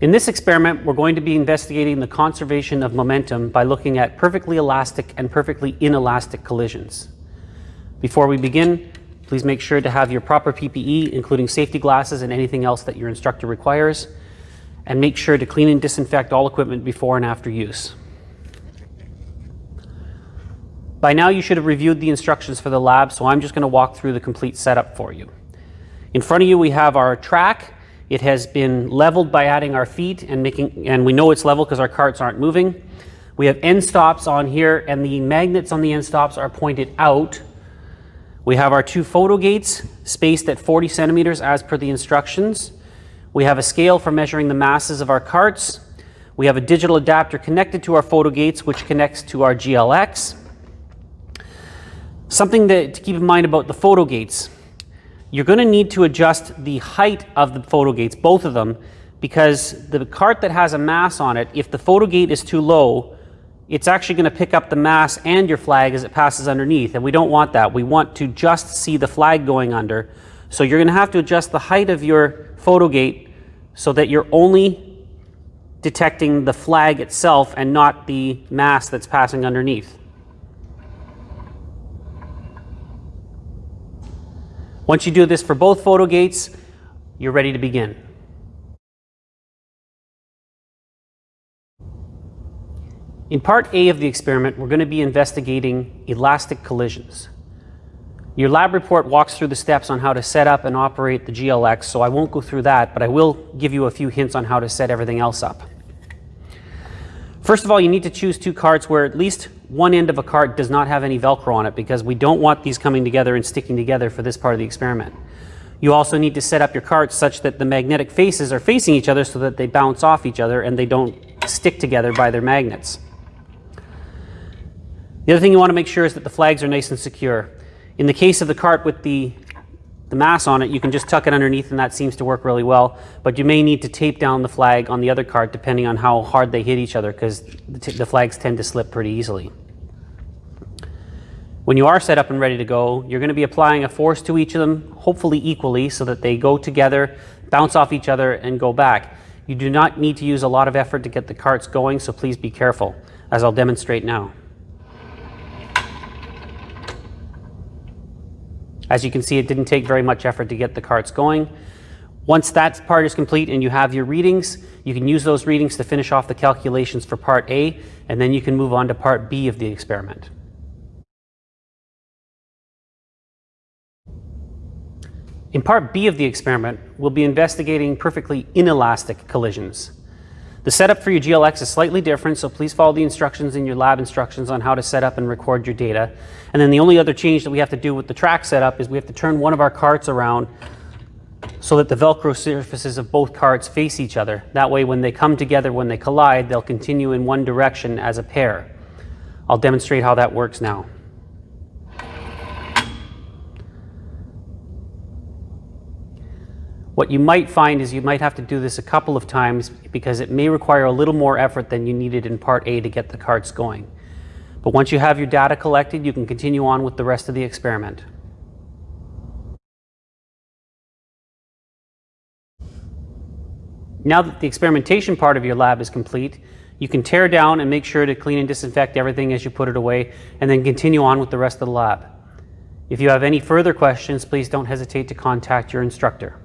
In this experiment, we're going to be investigating the conservation of momentum by looking at perfectly elastic and perfectly inelastic collisions. Before we begin, please make sure to have your proper PPE, including safety glasses and anything else that your instructor requires, and make sure to clean and disinfect all equipment before and after use. By now you should have reviewed the instructions for the lab, so I'm just going to walk through the complete setup for you. In front of you we have our track it has been leveled by adding our feet and making, and we know it's level because our carts aren't moving. We have end stops on here and the magnets on the end stops are pointed out. We have our two photo gates spaced at 40 centimeters as per the instructions. We have a scale for measuring the masses of our carts. We have a digital adapter connected to our photo gates which connects to our GLX. Something to, to keep in mind about the photo gates you're going to need to adjust the height of the photo gates, both of them, because the cart that has a mass on it, if the photo gate is too low, it's actually going to pick up the mass and your flag as it passes underneath, and we don't want that. We want to just see the flag going under. So you're going to have to adjust the height of your photo gate so that you're only detecting the flag itself and not the mass that's passing underneath. Once you do this for both photo gates, you're ready to begin. In part A of the experiment, we're going to be investigating elastic collisions. Your lab report walks through the steps on how to set up and operate the GLX, so I won't go through that, but I will give you a few hints on how to set everything else up. First of all, you need to choose two cards where at least one end of a cart does not have any Velcro on it because we don't want these coming together and sticking together for this part of the experiment. You also need to set up your carts such that the magnetic faces are facing each other so that they bounce off each other and they don't stick together by their magnets. The other thing you want to make sure is that the flags are nice and secure. In the case of the cart with the the mass on it, you can just tuck it underneath and that seems to work really well. But you may need to tape down the flag on the other cart depending on how hard they hit each other because the, the, flags tend to slip pretty easily. When you are set up and ready to go, you're going to be applying a force to each of them, hopefully equally, so that they go together, bounce off each other, and go back. You do not need to use a lot of effort to get the carts going, so please be careful, as I'll demonstrate now. As you can see, it didn't take very much effort to get the carts going. Once that part is complete and you have your readings, you can use those readings to finish off the calculations for part A, and then you can move on to part B of the experiment. In part B of the experiment, we'll be investigating perfectly inelastic collisions. The setup for your GLX is slightly different, so please follow the instructions in your lab instructions on how to set up and record your data. And then the only other change that we have to do with the track setup is we have to turn one of our carts around so that the Velcro surfaces of both carts face each other. That way when they come together, when they collide, they'll continue in one direction as a pair. I'll demonstrate how that works now. What you might find is you might have to do this a couple of times because it may require a little more effort than you needed in part A to get the carts going. But once you have your data collected, you can continue on with the rest of the experiment. Now that the experimentation part of your lab is complete, you can tear down and make sure to clean and disinfect everything as you put it away, and then continue on with the rest of the lab. If you have any further questions, please don't hesitate to contact your instructor.